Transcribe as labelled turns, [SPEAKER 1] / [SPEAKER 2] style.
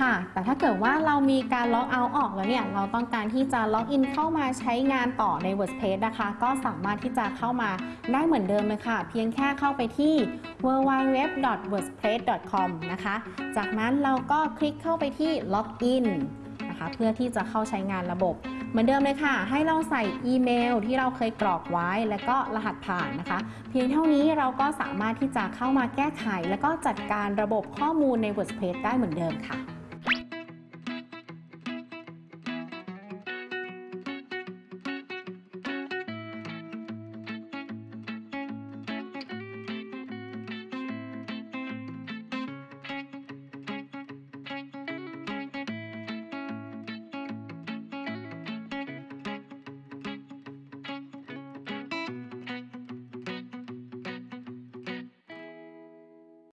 [SPEAKER 1] ค่ะ แต่ถ้าเกิดว่าเรามีการ logout ออกแล้วเนี่ย เราต้องการที่จะ login เข้ามาใช้งานต่อใน WordPress นะคะ ก็สามารถที่จะเข้ามาได้เหมือนเดิมเลยค่ะ เพียงแค่เข้าไปที่ www.wordpress.com นะคะ จากนั้นเราก็คลิกเข้าไปที่ login นะคะเพื่อที่จะเข้าใช้งานระบบ เหมือนเดิมเลยค่ะ ให้เราใส่อีเมลที่เราเคยกรอกไว้ แล้วก็รหัสผ่านนะคะ เพียงเท่านี้เราก็สามารถที่จะเข้ามาแก้ไข และก็จัดการระบบข้อมูลใน WordPress ได้เหมือนเดิมค่ะ